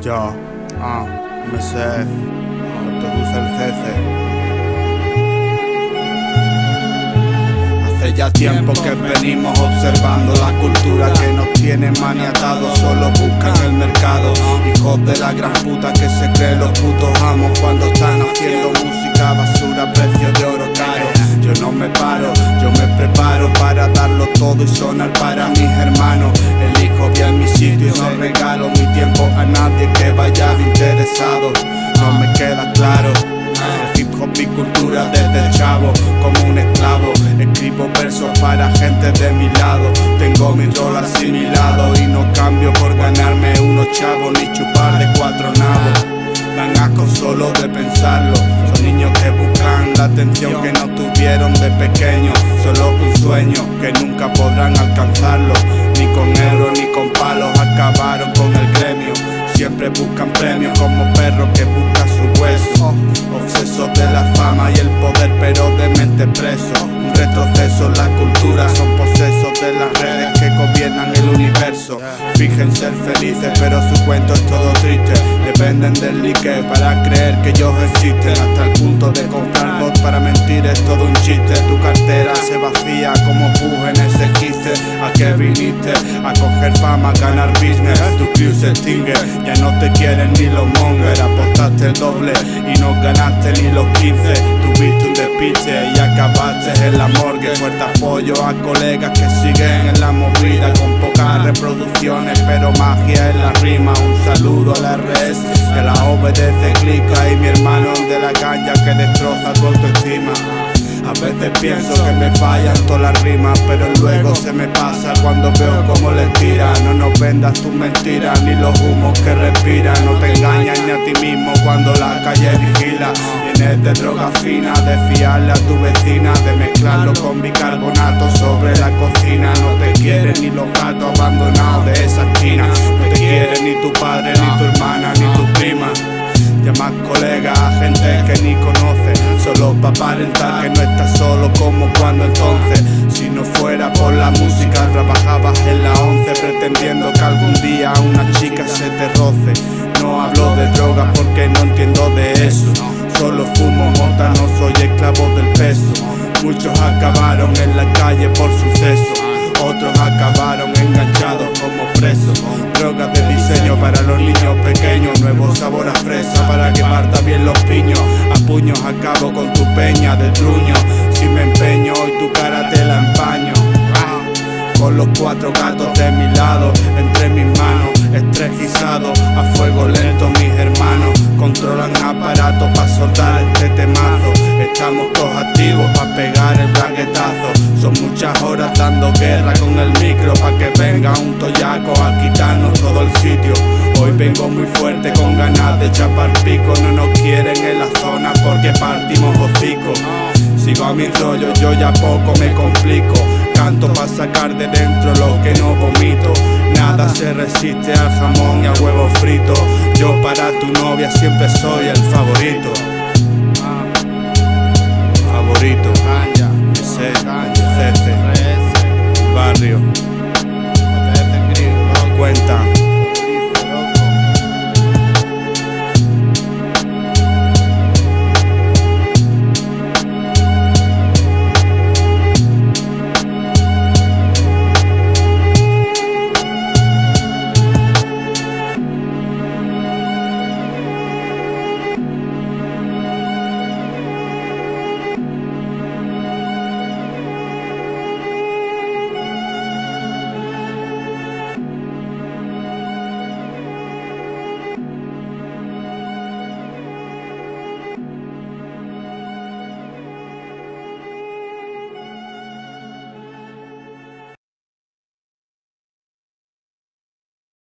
Yo, ah, me sé, autobús el cece. Hace ya tiempo que venimos observando la cultura que nos tiene maniatados, solo buscan el mercado. Hijos de la gran puta que se creen los putos amos cuando están haciendo música basura, precio de oro caro. Yo no me paro, yo me preparo para darlo todo y sonar para mis hermanos. Nadie que vaya interesado. No me queda claro. El hip hop mi cultura desde chavo, como un esclavo. Escribo versos para gente de mi lado. Tengo mi rol asimilado y no cambio por ganarme unos chavos ni chupar de cuatro nabos. Dan asco solo de pensarlo. Son niños que buscan la atención que no tuvieron de pequeño. Solo un sueño que nunca podrán alcanzarlo. Ni con euros ni con palos acabaron con el. Siempre buscan premios como perros que buscan su hueso. Fijen ser felices, pero su cuento es todo triste. Dependen del like para creer que ellos existen. Hasta el punto de comprar bot para mentir es todo un chiste. Tu cartera se vacía como puje en ese quiste. ¿A qué viniste? A coger fama, ganar business. Tu crew se extingue, ya no te quieren ni los mongers. Apostaste el doble y no ganaste ni los 15. Tuviste un despiche y acabaste en la morgue. Fuerte apoyo a colegas que siguen en la movida con pocas reproducciones, pero magia en la rima. Un saludo a la RS que la obedece, clica y mi hermano de la caña que destroza tu autoestima. A veces pienso que me fallan todas las rimas, pero luego se me pasa cuando veo cómo les tira. No nos vendas tus mentiras ni los humos que respiran. No te engañas ni a ti mismo cuando la calle vigila. Vienes de droga fina, de fiarle a tu vecina, de mezclarlo con bicarbonato sobre la cocina. No te quieren ni los gatos abandonados Solo pa' aparentar que no estás solo como cuando entonces Si no fuera por la música trabajabas en la once Pretendiendo que algún día una chica se te roce. No hablo de drogas porque no entiendo de eso. Solo fumo mota, no soy esclavo del peso. Muchos acabaron en la calle por suceso otros acabaron enganchados como presos. Drogas de diseño para los niños pequeños. Nuevo sabor a fresa para quemar también los piños. A puños acabo con tu peña de truño. Si me empeño hoy tu cara te la empaño. Ah, Con los cuatro gatos de mi lado, entre mis manos, estrejizado, a fuego lento mis hermanos, controlan aparatos para soltar estamos todos activos para pegar el braguetazo, son muchas horas dando guerra con el micro pa' que venga un toyaco a quitarnos todo el sitio. Hoy vengo muy fuerte con ganas de chapar pico, no nos quieren en la zona porque partimos hocico. Sigo a mi rollo, yo ya poco me complico. Canto pa' sacar de dentro lo que no vomito. Nada se resiste al jamón y al huevo frito. Yo para tu novia siempre soy el favorito. Favorito.